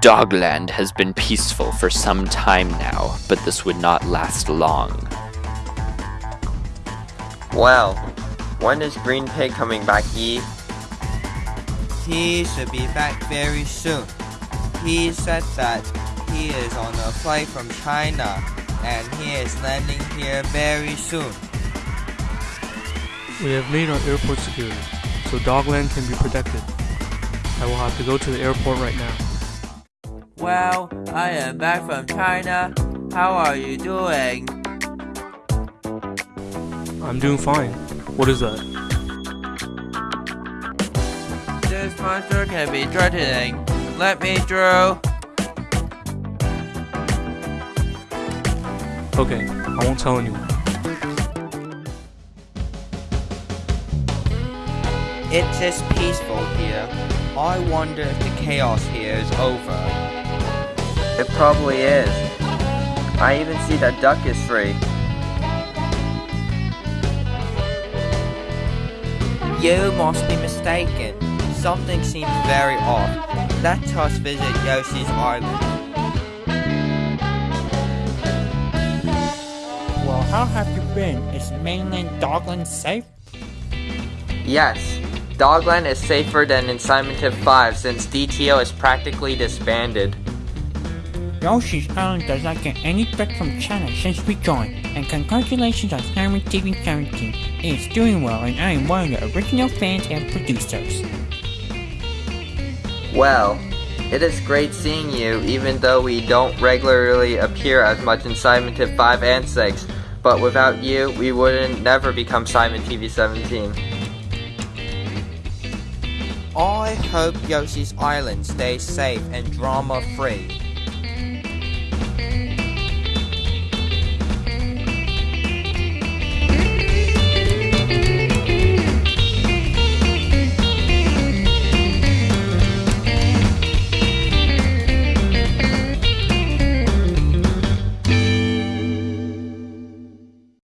Dogland has been peaceful for some time now, but this would not last long. Well, when is Green Pig coming back, Yi? He should be back very soon. He said that he is on a flight from China and he is landing here very soon. We have made our airport secure, so Dogland can be protected. I will have to go to the airport right now. Well, I am back from China. How are you doing? I'm doing fine. What is that? This monster can be threatening. Let me through. Okay, I won't tell anyone. It is peaceful here. I wonder if the chaos here is over. It probably is. I even see that duck is free. You must be mistaken. Something seems very off. Let us visit Yoshi's Island. Well, how have you been? Is mainland Dogland safe? Yes, Dogland is safer than in Simon TV 5 since DTO is practically disbanded. Yoshi's Island does not get any threat from China since we joined, and congratulations on Simon TV 17. It is doing well, and I am one of the original fans and producers. Well, it is great seeing you even though we don't regularly appear as much in Simon TV 5 and 6, but without you, we wouldn't never become Simon TV 17. I hope Yoshi's Island stays safe and drama free.